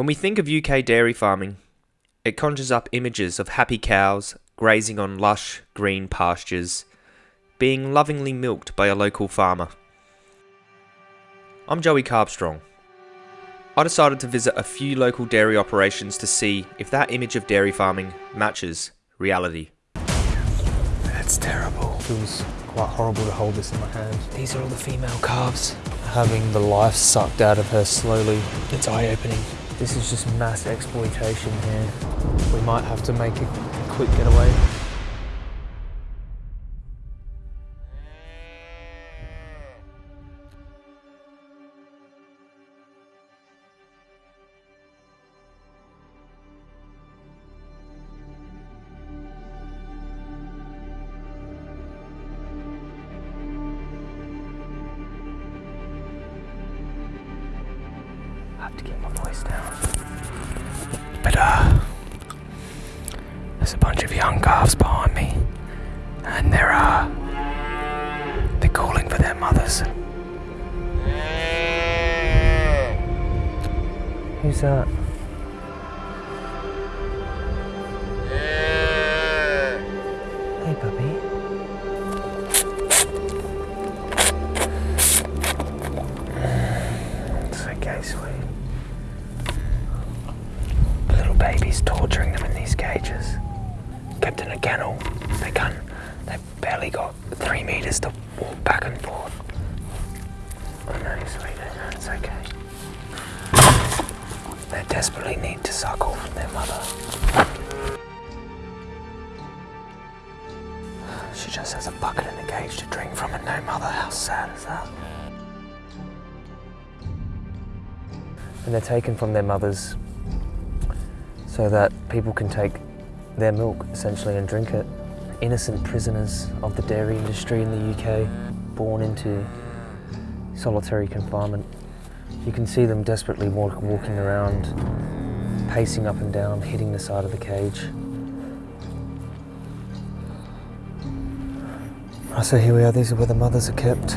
When we think of UK dairy farming, it conjures up images of happy cows grazing on lush green pastures, being lovingly milked by a local farmer. I'm Joey Carbstrong. I decided to visit a few local dairy operations to see if that image of dairy farming matches reality. That's terrible. It feels quite horrible to hold this in my hand. These are all the female calves. Having the life sucked out of her slowly. It's eye-opening. This is just mass exploitation here. We might have to make a, quick getaway. 这 taken from their mothers so that people can take their milk essentially and drink it. Innocent prisoners of the dairy industry in the UK, born into solitary confinement. You can see them desperately walk, walking around, pacing up and down, hitting the side of the cage. So here we are, these are where the mothers are kept.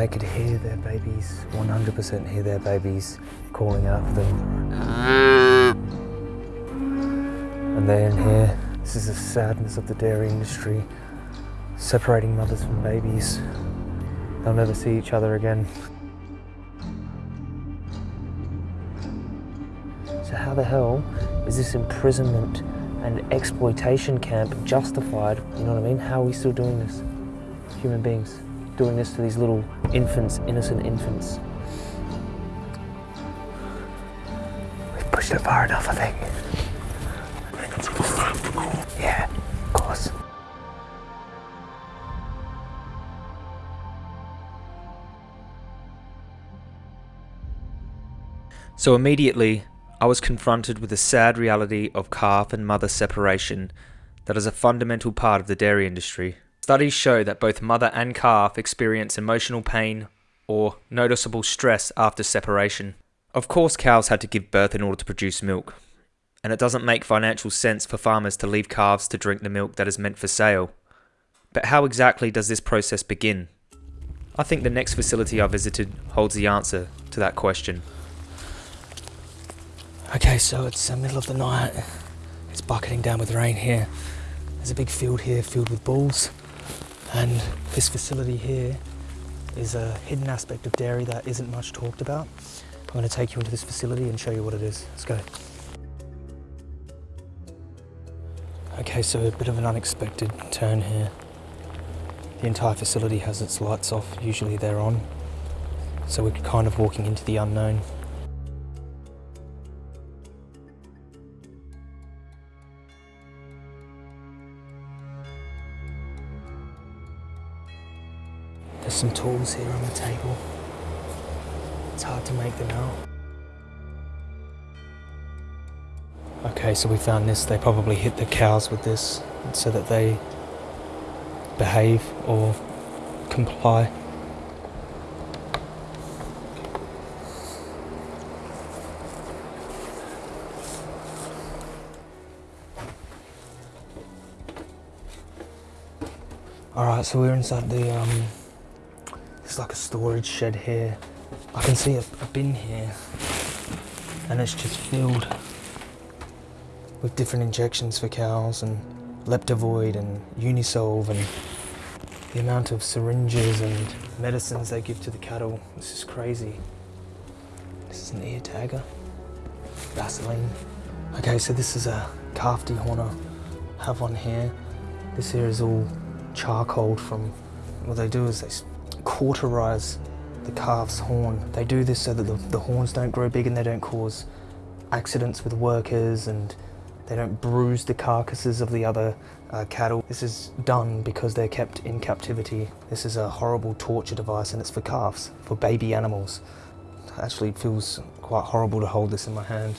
They could hear their babies, 100% hear their babies calling out for them. And they're in here. This is the sadness of the dairy industry, separating mothers from babies. They'll never see each other again. So how the hell is this imprisonment and exploitation camp justified? You know what I mean? How are we still doing this? Human beings doing this to these little infants, innocent infants. We've pushed it far enough, I think. Yeah, of course. So immediately, I was confronted with the sad reality of calf and mother separation that is a fundamental part of the dairy industry. Studies show that both mother and calf experience emotional pain or noticeable stress after separation. Of course, cows had to give birth in order to produce milk, and it doesn't make financial sense for farmers to leave calves to drink the milk that is meant for sale. But how exactly does this process begin? I think the next facility I visited holds the answer to that question. Okay, so it's the middle of the night. It's bucketing down with rain here. There's a big field here filled with bulls. And this facility here is a hidden aspect of dairy that isn't much talked about. I'm going to take you into this facility and show you what it is. Let's go. Okay, so a bit of an unexpected turn here. The entire facility has its lights off, usually they're on. So we're kind of walking into the unknown. There's some tools here on the table. It's hard to make them out. Okay, so we found this. They probably hit the cows with this so that they behave or comply. All right, so we're inside the um, like a storage shed here. I can see a, a bin here, and it's just filled with different injections for cows and Leptavoid and Unisolve and the amount of syringes and medicines they give to the cattle. This is crazy. This is an ear tagger. Vaseline. Okay, so this is a calf dehorner. Have one here. This here is all charcoal from, what they do is they cauterize the calf's horn. They do this so that the, the horns don't grow big and they don't cause accidents with workers and they don't bruise the carcasses of the other uh, cattle. This is done because they're kept in captivity. This is a horrible torture device and it's for calves, for baby animals. It actually feels quite horrible to hold this in my hand.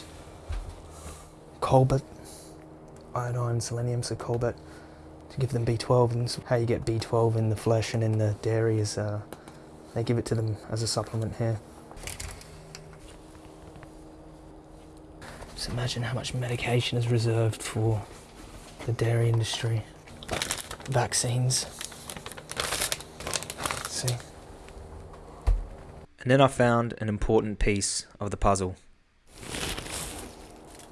Cobalt, iodine, selenium, so cobalt to give them B12 and how you get B12 in the flesh and in the dairy is uh, they give it to them as a supplement here. Just imagine how much medication is reserved for the dairy industry. Vaccines. Let's see. And then I found an important piece of the puzzle.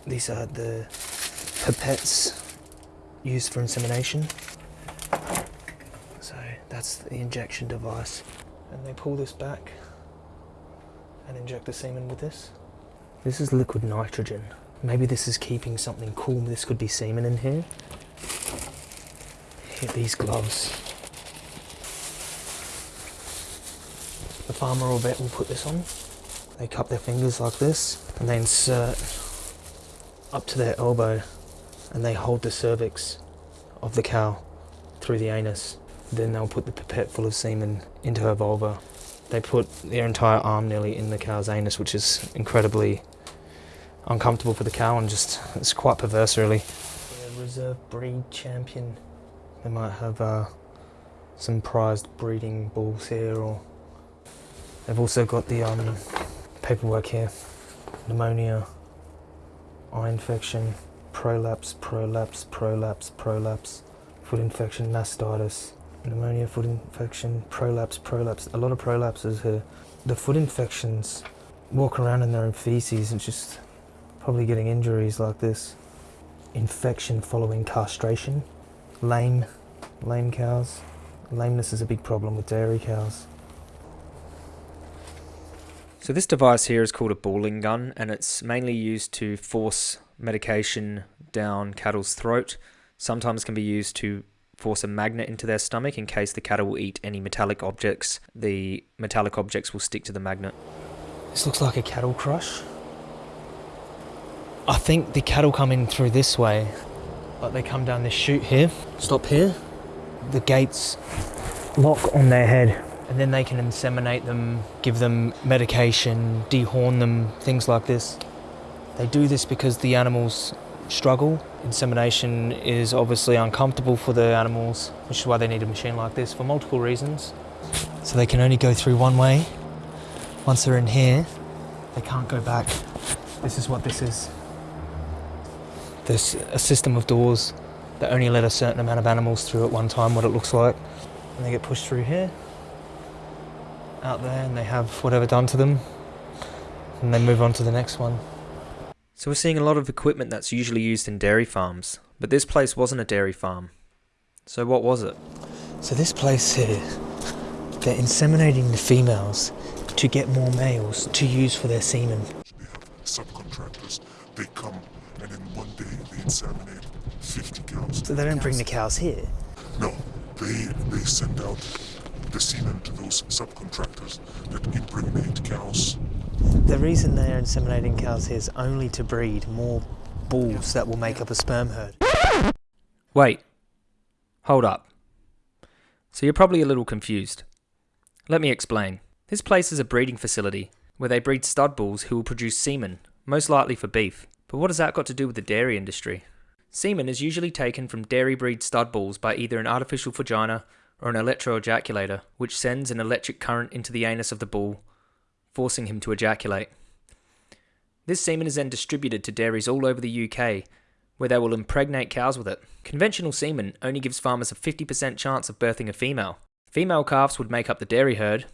These are the pipettes used for insemination. So that's the injection device. And they pull this back and inject the semen with this. This is liquid nitrogen. Maybe this is keeping something cool. This could be semen in here. Hit these gloves. The farmer or vet will put this on. They cup their fingers like this and they insert up to their elbow and they hold the cervix of the cow through the anus. Then they'll put the pipette full of semen into her vulva. They put their entire arm nearly in the cow's anus, which is incredibly uncomfortable for the cow and just it's quite perverse, really. Reserve breed champion. They might have uh, some prized breeding bulls here, or they've also got the um, paperwork here: pneumonia, eye infection, prolapse, prolapse, prolapse, prolapse, foot infection, mastitis, pneumonia, foot infection, prolapse, prolapse. A lot of prolapses here. The foot infections walk around in their own feces and just probably getting injuries like this. Infection following castration. Lame, lame cows. Lameness is a big problem with dairy cows. So this device here is called a balling gun and it's mainly used to force medication down cattle's throat. Sometimes can be used to force a magnet into their stomach in case the cattle will eat any metallic objects. The metallic objects will stick to the magnet. This looks like a cattle crush. I think the cattle come in through this way. but they come down this chute here, stop here. The gates lock on their head. And then they can inseminate them, give them medication, dehorn them, things like this. They do this because the animals struggle. Insemination is obviously uncomfortable for the animals, which is why they need a machine like this for multiple reasons. So they can only go through one way. Once they're in here, they can't go back. This is what this is. There's a system of doors that only let a certain amount of animals through at one time, what it looks like. And they get pushed through here, out there, and they have whatever done to them. And they move on to the next one. So we're seeing a lot of equipment that's usually used in dairy farms, but this place wasn't a dairy farm. So what was it? So this place here, they're inseminating the females to get more males to use for their semen. We have subcontractors. They come and in one day they inseminate 50 cows. So they don't bring the cows here. No, they they send out the semen to those subcontractors that impregnate cows. The reason they're inseminating cows here is only to breed more bulls that will make up a sperm herd. Wait. Hold up. So you're probably a little confused. Let me explain. This place is a breeding facility where they breed stud bulls who will produce semen, most likely for beef. But what has that got to do with the dairy industry? Semen is usually taken from dairy breed stud bulls by either an artificial vagina or an electroejaculator, which sends an electric current into the anus of the bull, forcing him to ejaculate. This semen is then distributed to dairies all over the UK, where they will impregnate cows with it. Conventional semen only gives farmers a 50% chance of birthing a female. Female calves would make up the dairy herd.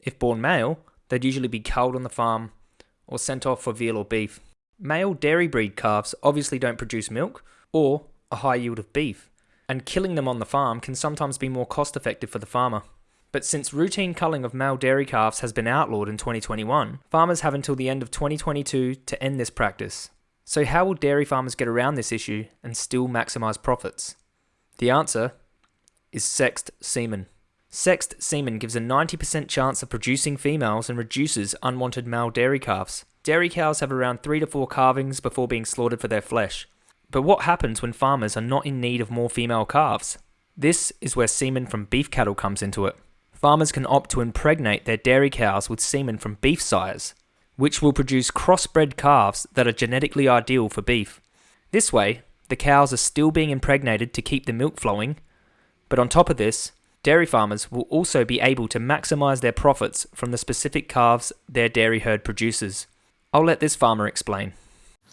If born male, they'd usually be culled on the farm or sent off for veal or beef. Male dairy breed calves obviously don't produce milk or a high yield of beef, and killing them on the farm can sometimes be more cost effective for the farmer. But since routine culling of male dairy calves has been outlawed in 2021, farmers have until the end of 2022 to end this practice. So, how will dairy farmers get around this issue and still maximise profits? The answer is sexed semen. Sexed semen gives a 90% chance of producing females and reduces unwanted male dairy calves. Dairy cows have around 3 to 4 calvings before being slaughtered for their flesh. But what happens when farmers are not in need of more female calves? This is where semen from beef cattle comes into it. Farmers can opt to impregnate their dairy cows with semen from beef sires, which will produce crossbred calves that are genetically ideal for beef. This way, the cows are still being impregnated to keep the milk flowing, but on top of this, dairy farmers will also be able to maximise their profits from the specific calves their dairy herd produces. I'll let this farmer explain.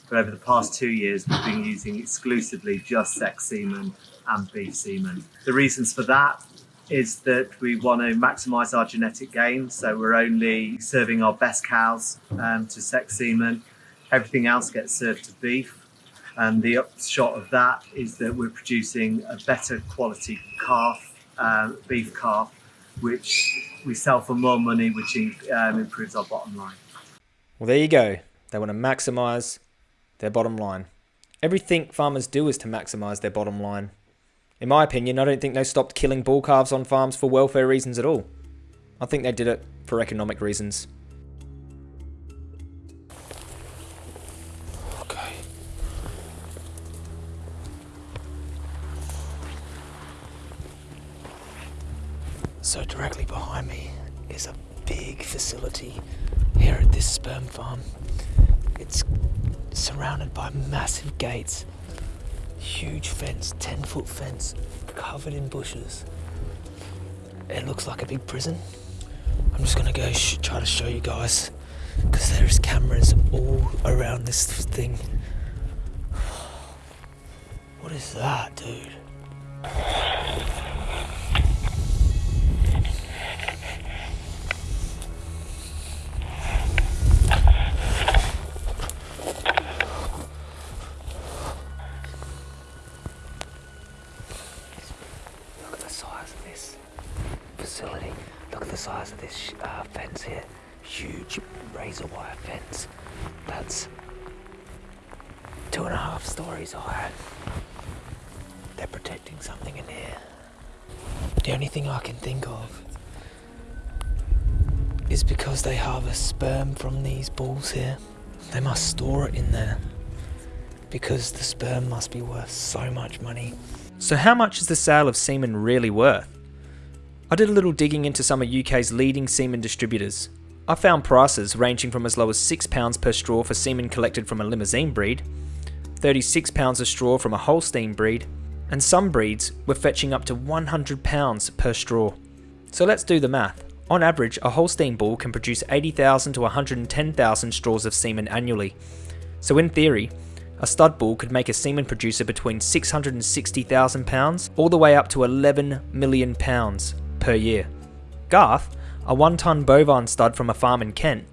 But over the past two years, we've been using exclusively just sex semen and beef semen. The reasons for that is that we want to maximise our genetic gain, so we're only serving our best cows um, to sex semen. Everything else gets served to beef. And the upshot of that is that we're producing a better quality calf, uh, beef calf, which we sell for more money, which um, improves our bottom line. Well, there you go. They want to maximise their bottom line. Everything farmers do is to maximise their bottom line. In my opinion, I don't think they stopped killing bull calves on farms for welfare reasons at all. I think they did it for economic reasons. Okay. So directly behind me is a big facility here at this sperm farm. It's surrounded by massive gates, huge fence, 10 foot fence, covered in bushes. It looks like a big prison. I'm just gonna go try to show you guys because there's cameras all around this thing. What is that, dude? Here. They must store it in there because the sperm must be worth so much money. So, how much is the sale of semen really worth? I did a little digging into some of UK's leading semen distributors. I found prices ranging from as low as £6 per straw for semen collected from a Limousin breed, £36 a straw from a Holstein breed, and some breeds were fetching up to £100 per straw. So let's do the math. On average, a Holstein bull can produce 80,000 to 110,000 straws of semen annually. So in theory, a stud bull could make a semen producer between £660,000 all the way up to £11 million per year. Garth, a one ton bovine stud from a farm in Kent,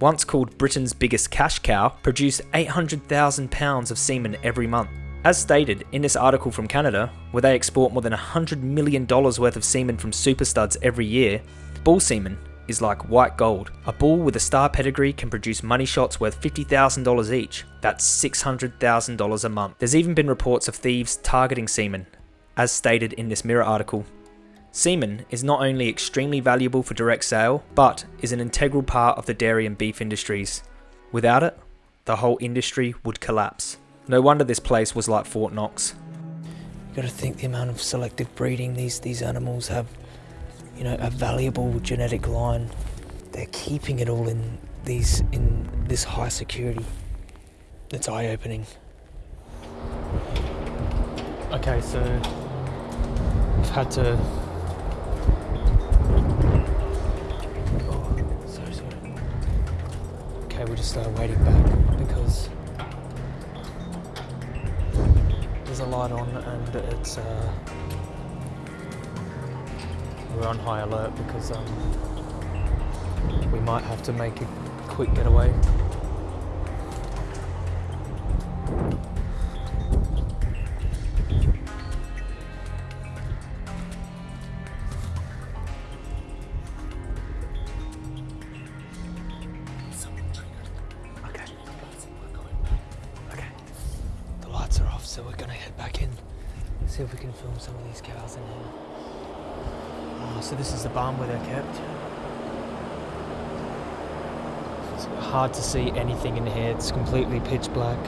once called Britain's biggest cash cow, produced £800,000 of semen every month. As stated in this article from Canada, where they export more than $100 million worth of semen from super studs every year, bull semen is like white gold. A bull with a star pedigree can produce money shots worth $50,000 each. That's $600,000 a month. There's even been reports of thieves targeting semen, as stated in this Mirror article. Semen is not only extremely valuable for direct sale, but is an integral part of the dairy and beef industries. Without it, the whole industry would collapse. No wonder this place was like Fort Knox. You got to think the amount of selective breeding these these animals have. You know, a valuable genetic line. They're keeping it all in these in this high security. It's eye opening. Okay, so I've had to. Oh, sorry, sorry. Okay, we're just uh, waiting back because there's a light on and it's uh, we're on high alert because um, we might have to make a quick getaway. Okay. Okay. The lights are off, so we're gonna head back in. See if we can film some of these cows in here. Oh, so this is the barn where they're kept. It's hard to see anything in here. It's completely pitch black.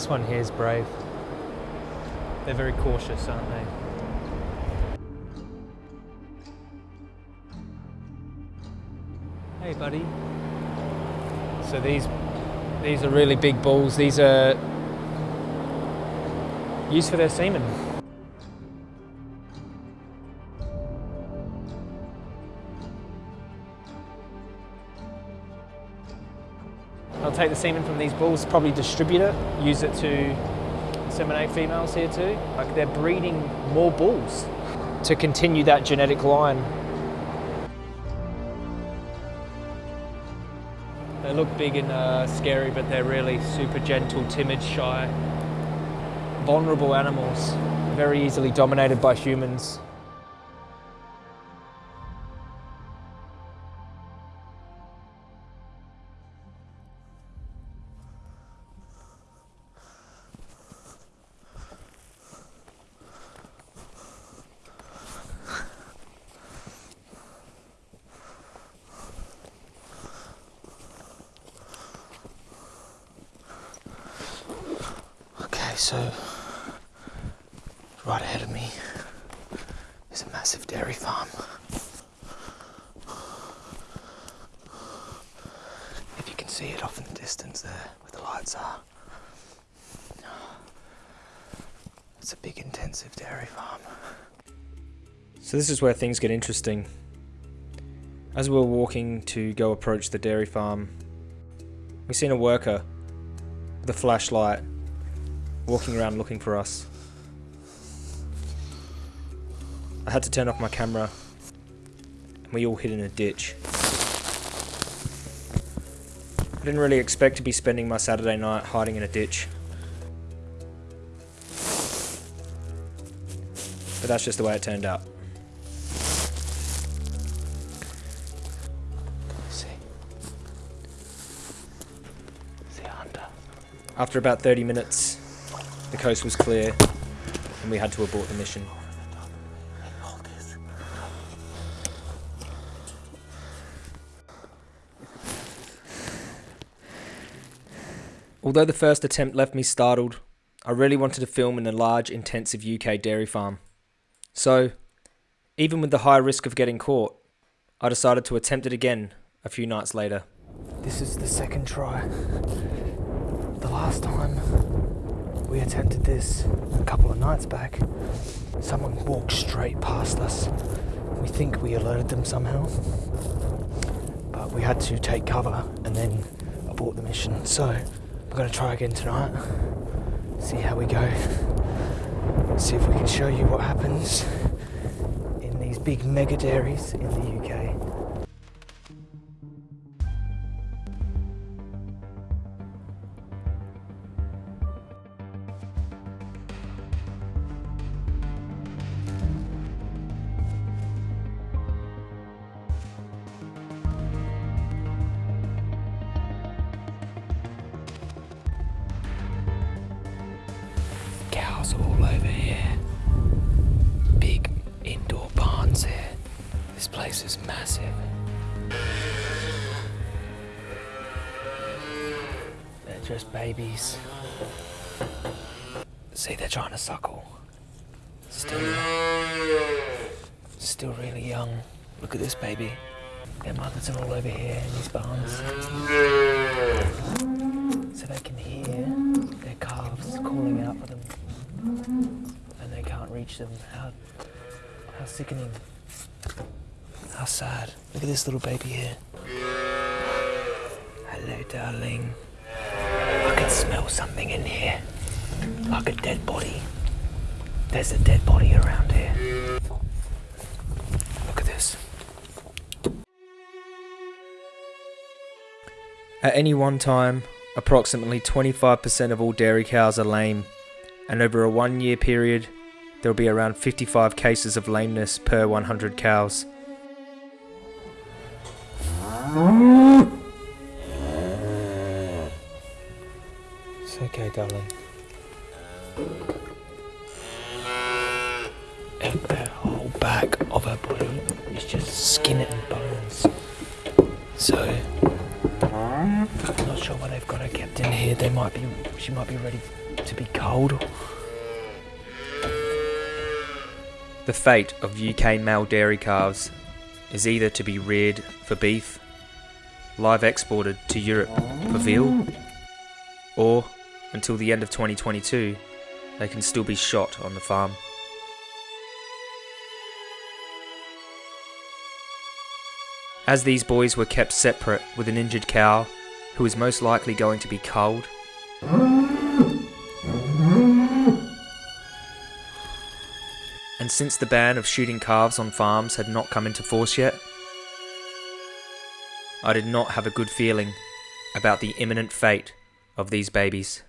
This one here is brave. They're very cautious, aren't they? Hey, buddy. So these these are really big bulls. These are used for their semen. They'll take the semen from these bulls, probably distribute it, use it to inseminate females here too. Like they're breeding more bulls to continue that genetic line. They look big and uh, scary, but they're really super gentle, timid, shy, vulnerable animals, very easily dominated by humans. Massive dairy farm. If you can see it off in the distance there where the lights are. It's a big intensive dairy farm. So this is where things get interesting. As we were walking to go approach the dairy farm, we seen a worker with a flashlight walking around looking for us. I had to turn off my camera and we all hid in a ditch. I didn't really expect to be spending my Saturday night hiding in a ditch. But that's just the way it turned out. See? See a hunter. After about 30 minutes, the coast was clear and we had to abort the mission. Although the first attempt left me startled, I really wanted to film in a large, intensive UK dairy farm. So, even with the high risk of getting caught, I decided to attempt it again a few nights later. This is the second try. The last time we attempted this a couple of nights back, someone walked straight past us. We think we alerted them somehow, but we had to take cover and then abort the mission. So we're going to try again tonight, see how we go, see if we can show you what happens in these big mega dairies in the UK. All over here. Big indoor barns here. This place is massive. They're just babies. See, they're trying to suckle. Still, still really young. Look at this baby. Their mothers are all over here in these barns. So they can hear their calves calling out for them. And they can't reach them. How, how sickening. How sad. Look at this little baby here. Hello, darling. I can smell something in here. Like a dead body. There's a dead body around here. Look at this. At any one time, approximately 25% of all dairy cows are lame, and over a one year period, there will be around 55 cases of lameness per 100 cows. It's okay, darling. Her whole back of her body is just skin and bones. So, I'm not sure why they've got her kept in here. They might be, she might be ready to be cold. The fate of UK male dairy calves is either to be reared for beef, live exported to Europe for veal, or until the end of 2022, they can still be shot on the farm. As these boys were kept separate with an injured cow who was most likely going to be culled, and since the ban of shooting calves on farms had not come into force yet, I did not have a good feeling about the imminent fate of these babies.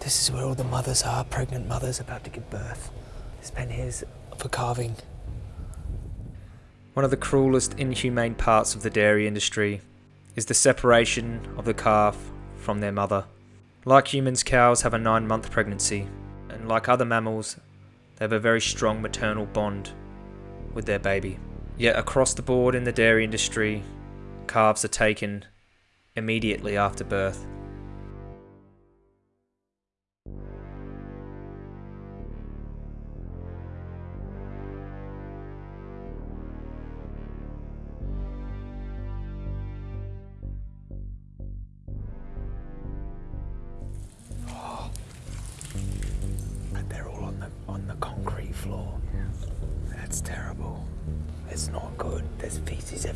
This is where all the mothers are, pregnant mothers about to give birth. This pen here's for calving. One of the cruelest, inhumane parts of the dairy industry is the separation of the calf from their mother. Like humans, cows have a nine month pregnancy, and like other mammals, they have a very strong maternal bond with their baby. Yet, across the board in the dairy industry, calves are taken immediately after birth.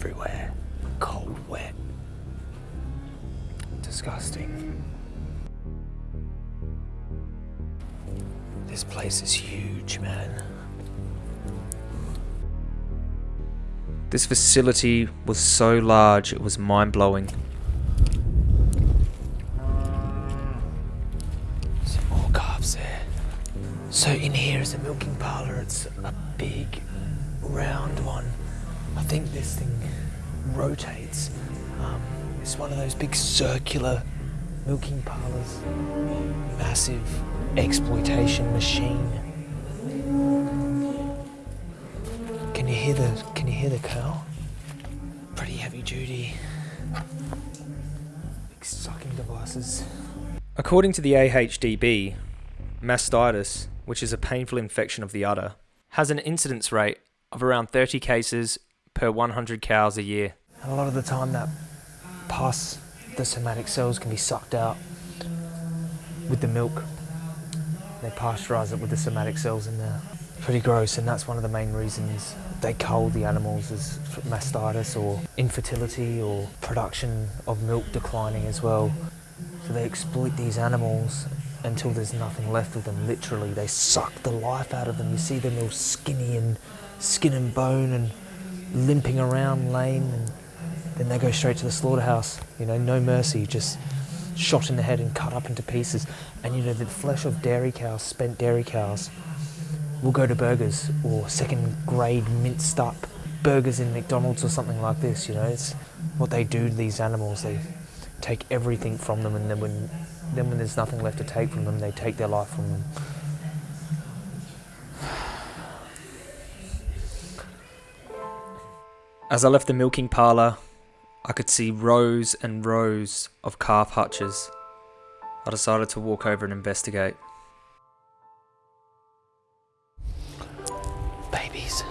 Everywhere. Cold, wet. Disgusting. This place is huge, man. This facility was so large it was mind blowing. Some more calves there. So in here is a milking parlour. It's a big, round one. I think this thing rotates. Um, it's one of those big circular milking parlours. Massive exploitation machine. Can you hear the? Can you hear the cow? Pretty heavy duty. Big sucking devices. According to the AHDB, mastitis, which is a painful infection of the udder, has an incidence rate of around 30 cases per 100 cows a year. A lot of the time, that pus, the somatic cells, can be sucked out with the milk. They pasteurize it with the somatic cells in there. Pretty gross, and that's one of the main reasons they cull the animals is mastitis or infertility or production of milk declining as well. So they exploit these animals until there's nothing left of them. Literally, they suck the life out of them. You see them all skinny and skin and bone and limping around lame and then they go straight to the slaughterhouse. You know, no mercy, just shot in the head and cut up into pieces. And you know, the flesh of dairy cows, spent dairy cows, will go to burgers or second grade minced up burgers in McDonald's or something like this. You know, it's what they do to these animals. They take everything from them, and then when then when there's nothing left to take from them, they take their life from them. As I left the milking parlour, I could see rows and rows of calf hutches. I decided to walk over and investigate. Babies.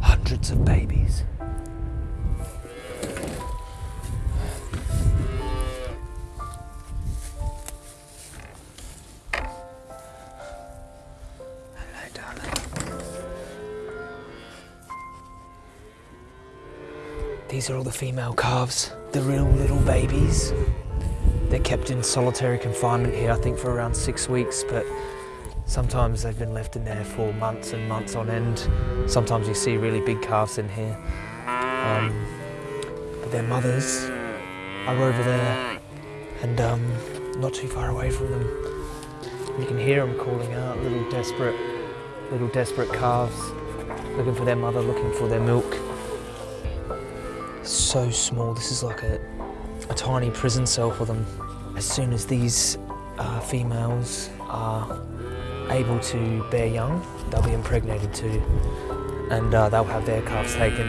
Hundreds of babies. These are all the female calves, the real little babies. They're kept in solitary confinement here, I think, for around six weeks, but sometimes they've been left in there for months and months on end. Sometimes you see really big calves in here. Um, but their mothers are over there and um, not too far away from them. You can hear them calling out, little desperate, little desperate calves, looking for their mother, looking for their milk. So small, this is like a, a tiny prison cell for them. As soon as these uh, females are able to bear young, they'll be impregnated too, and uh, they'll have their calves taken.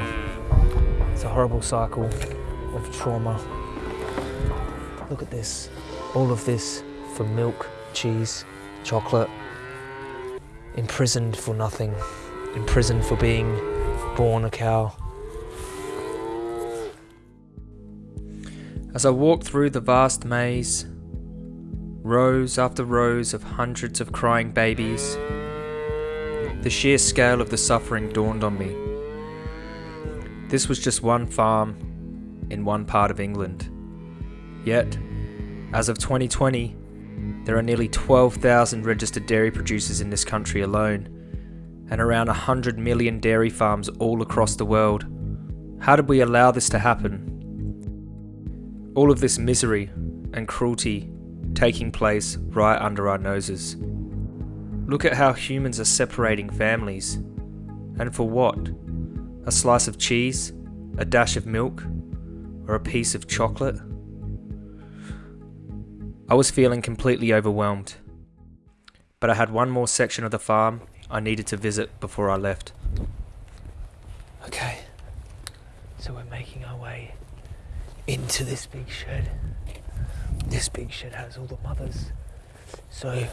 It's a horrible cycle of trauma. Look at this. All of this for milk, cheese, chocolate. Imprisoned for nothing. Imprisoned for being born a cow. As I walked through the vast maze, rows after rows of hundreds of crying babies, the sheer scale of the suffering dawned on me. This was just one farm in one part of England. Yet, as of 2020, there are nearly 12,000 registered dairy producers in this country alone, and around 100 million dairy farms all across the world. How did we allow this to happen? All of this misery and cruelty taking place right under our noses. Look at how humans are separating families. And for what? A slice of cheese? A dash of milk? Or a piece of chocolate? I was feeling completely overwhelmed. But I had one more section of the farm I needed to visit before I left. Okay, so we're making our way into this big shed. This big shed has all the mothers. So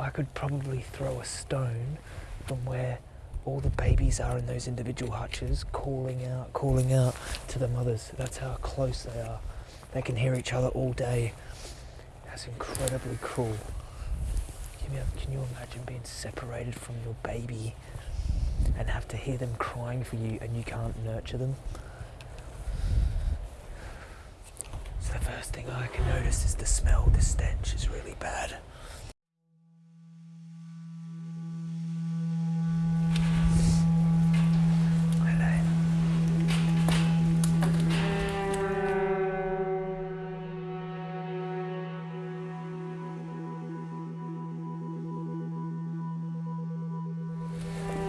I could probably throw a stone from where all the babies are in those individual hutches, calling out, calling out to the mothers. That's how close they are. They can hear each other all day. That's incredibly cruel. Can you, can you imagine being separated from your baby and have to hear them crying for you and you can't nurture them? So the first thing I can notice is the smell, the stench is really bad.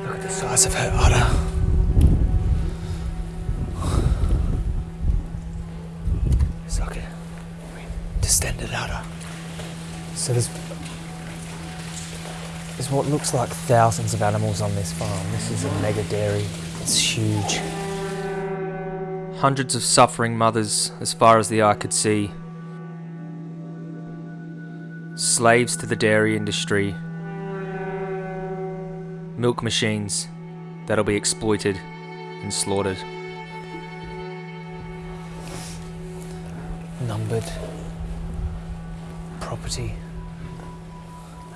Look at the size of her udder. Distended udder. So there's there's what looks like thousands of animals on this farm. This is a mega dairy. It's huge. Hundreds of suffering mothers as far as the eye could see. Slaves to the dairy industry. Milk machines that'll be exploited and slaughtered. Numbered property.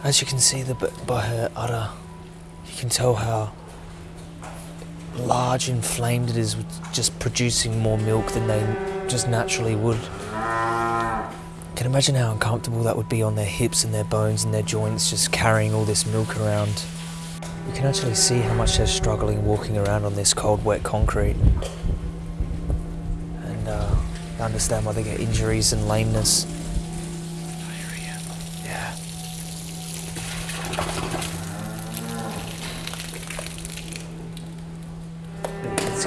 As you can see the, by her udder, you can tell how large and inflamed it is just producing more milk than they just naturally would. You Can imagine how uncomfortable that would be on their hips and their bones and their joints just carrying all this milk around. You can actually see how much they're struggling walking around on this cold, wet concrete. And uh, understand why they get injuries and lameness.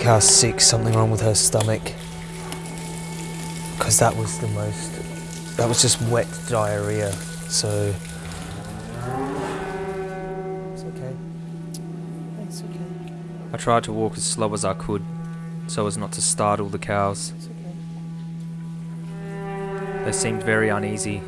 Cow's sick, something wrong with her stomach. Because that was the most. That was just wet diarrhea, so. It's okay. It's okay. I tried to walk as slow as I could so as not to startle the cows. It's okay. They seemed very uneasy.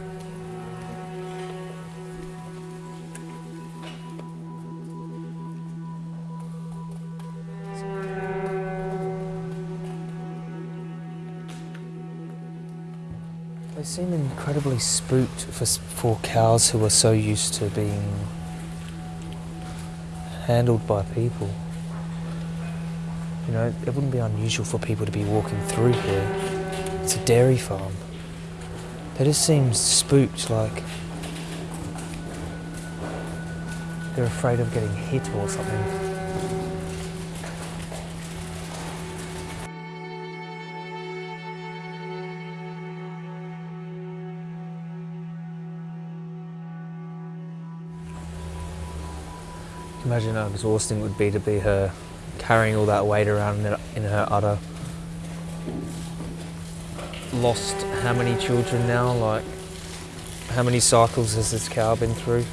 Seem incredibly spooked for, for cows who are so used to being handled by people. You know, it wouldn't be unusual for people to be walking through here. It's a dairy farm. They just seem spooked, like they're afraid of getting hit or something. Imagine how exhausting it would be to be her carrying all that weight around in, her udder. Lost how many children now? Like, how many cycles has this cow been through?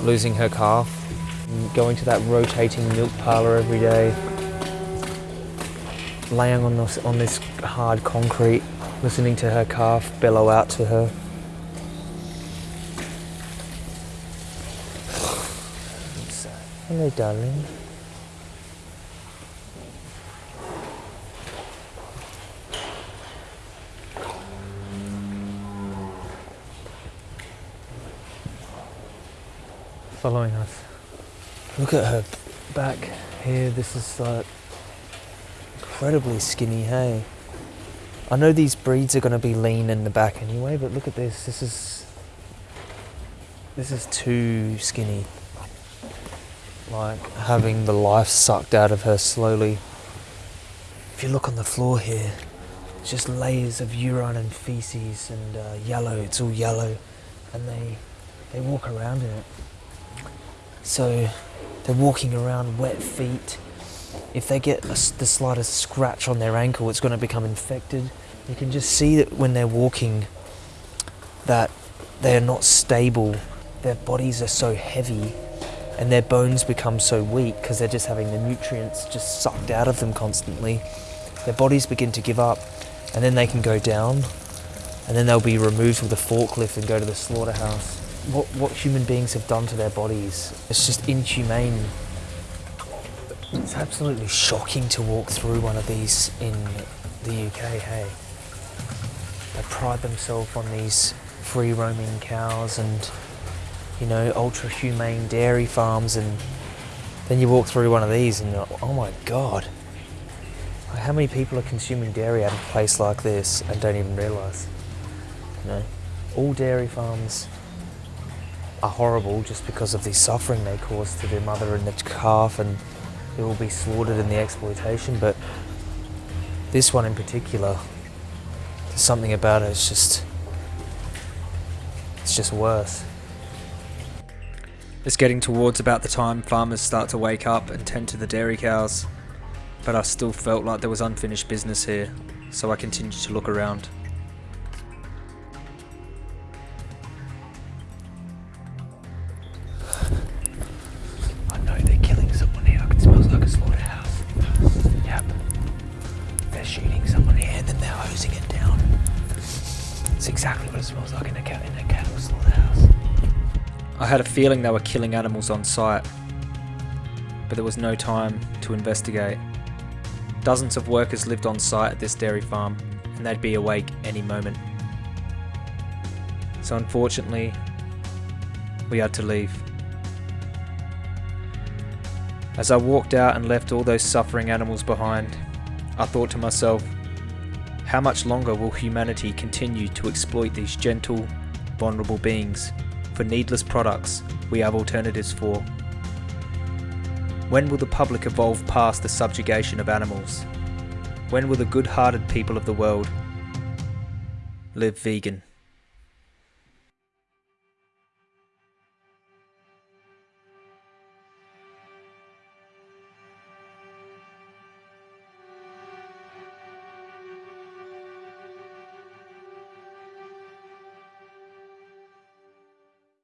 Losing her calf, going to that rotating milk parlour every day, laying on this, on this hard concrete, listening to her calf bellow out to her. Hello, darling. Following us. Look at her back here. This is like incredibly skinny, hey? I know these breeds are going to be lean in the back anyway, but look at this. This is. This is too skinny like having the life sucked out of her slowly. If you look on the floor here, it's just layers of urine and feces and uh, yellow. It's all yellow, and they they walk around in it. So they're walking around wet feet. If they get a the slightest scratch on their ankle, it's going to become infected. You can just see that when they're walking, that they are not stable. Their bodies are so heavy and their bones become so weak because they're just having the nutrients just sucked out of them constantly. Their bodies begin to give up, and then they can go down, and then they'll be removed with a forklift and go to the slaughterhouse. What, what human beings have done to their bodies, it's just inhumane. It's absolutely shocking to walk through one of these in the UK, hey. They pride themselves on these free roaming cows and you know, ultra humane dairy farms, and then you walk through one of these and you're like, oh my god. How many people are consuming dairy of a place like this and don't even realise? You know, all dairy farms are horrible just because of the suffering they cause to the mother and the calf, and it will be slaughtered in the exploitation. But this one in particular, there's something about it. It's just, it's just worse. It's getting towards about the time farmers start to wake up and tend to the dairy cows, but I still felt like there was unfinished business here, so I continued to look around. I know they're killing someone here. It smells like a slaughterhouse. Yep. They're shooting someone here and then they're hosing it down. It's exactly what it smells like in in a cattle slaughterhouse. I had a feeling they were killing animals on site, but there was no time to investigate. Dozens of workers lived on site at this dairy farm, and they'd be awake any moment. So unfortunately, we had to leave. As I walked out and left all those suffering animals behind, I thought to myself, how much longer will humanity continue to exploit these gentle, vulnerable beings for needless products we have alternatives for? When will the public evolve past the subjugation of animals? When will the good hearted people of the world live vegan?